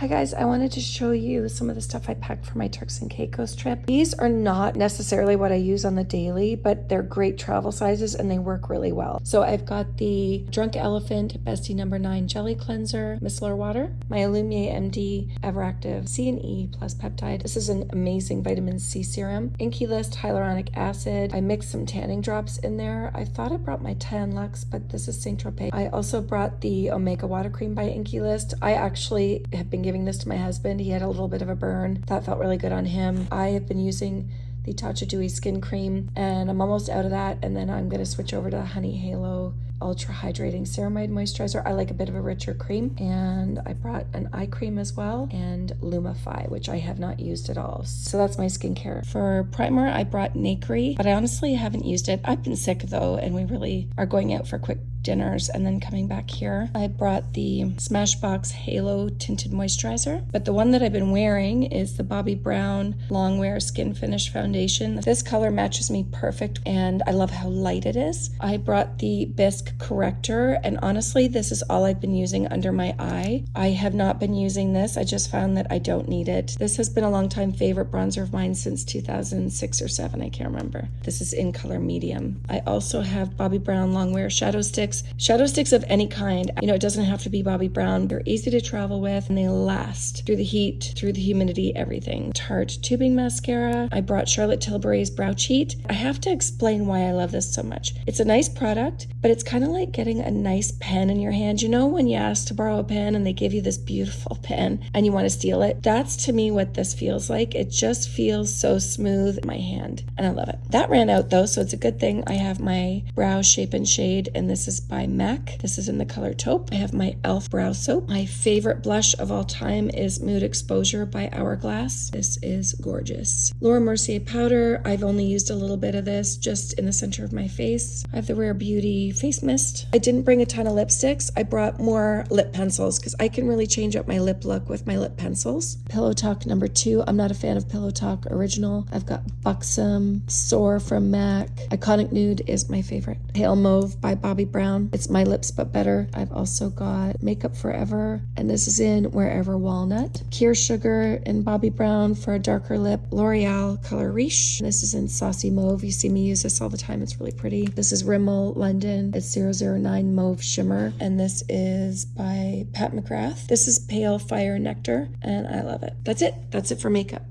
Hi guys, I wanted to show you some of the stuff I packed for my Turks and Caicos trip. These are not necessarily what I use on the daily, but they're great travel sizes and they work really well. So I've got the Drunk Elephant Bestie Number 9 Jelly Cleanser Micellar Water, my Illumier MD Everactive C and E plus peptide. This is an amazing vitamin C serum. Inkey List Hyaluronic Acid. I mixed some tanning drops in there. I thought I brought my Tan-Luxe, but this is Saint Tropez. I also brought the Omega Water Cream by Inkey List. I actually have been giving this to my husband. He had a little bit of a burn. That felt really good on him. I have been using the Tatcha Dewy Skin Cream and I'm almost out of that. And then I'm going to switch over to the Honey Halo Ultra Hydrating Ceramide Moisturizer. I like a bit of a richer cream. And I brought an eye cream as well and Lumify, which I have not used at all. So that's my skincare. For primer, I brought Nacre, but I honestly haven't used it. I've been sick though, and we really are going out for a quick dinners and then coming back here. I brought the Smashbox Halo Tinted Moisturizer, but the one that I've been wearing is the Bobbi Brown Longwear Skin Finish Foundation. This color matches me perfect and I love how light it is. I brought the Bisque Corrector and honestly, this is all I've been using under my eye. I have not been using this. I just found that I don't need it. This has been a long time favorite bronzer of mine since 2006 or 7, I can't remember. This is in color medium. I also have Bobbi Brown Longwear Shadow Sticks sticks. Shadow sticks of any kind. You know, it doesn't have to be Bobbi Brown. They're easy to travel with and they last through the heat, through the humidity, everything. Tarte tubing mascara. I brought Charlotte Tilbury's Brow Cheat. I have to explain why I love this so much. It's a nice product, but it's kind of like getting a nice pen in your hand. You know, when you ask to borrow a pen and they give you this beautiful pen and you want to steal it? That's to me what this feels like. It just feels so smooth in my hand and I love it. That ran out though, so it's a good thing I have my brow shape and shade and this is by MAC. This is in the color taupe. I have my e.l.f. brow soap. My favorite blush of all time is Mood Exposure by Hourglass. This is gorgeous. Laura Mercier powder. I've only used a little bit of this just in the center of my face. I have the Rare Beauty face mist. I didn't bring a ton of lipsticks. I brought more lip pencils because I can really change up my lip look with my lip pencils. Pillow Talk number two. I'm not a fan of Pillow Talk original. I've got Buxom, Soar from MAC. Iconic Nude is my favorite. Pale Mauve by Bobbi Brown brown. It's My Lips But Better. I've also got Makeup Forever, and this is in Wherever Walnut. Pure Sugar and Bobbi Brown for a darker lip. L'Oreal Color Riche. This is in Saucy Mauve. You see me use this all the time. It's really pretty. This is Rimmel London. It's 009 Mauve Shimmer, and this is by Pat McGrath. This is Pale Fire Nectar, and I love it. That's it. That's it for makeup.